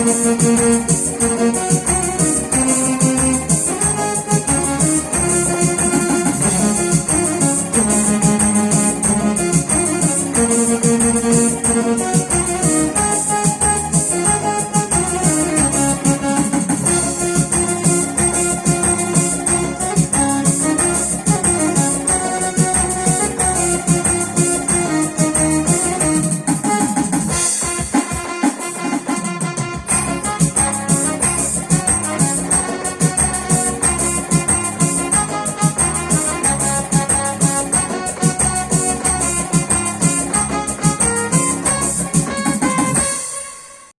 Música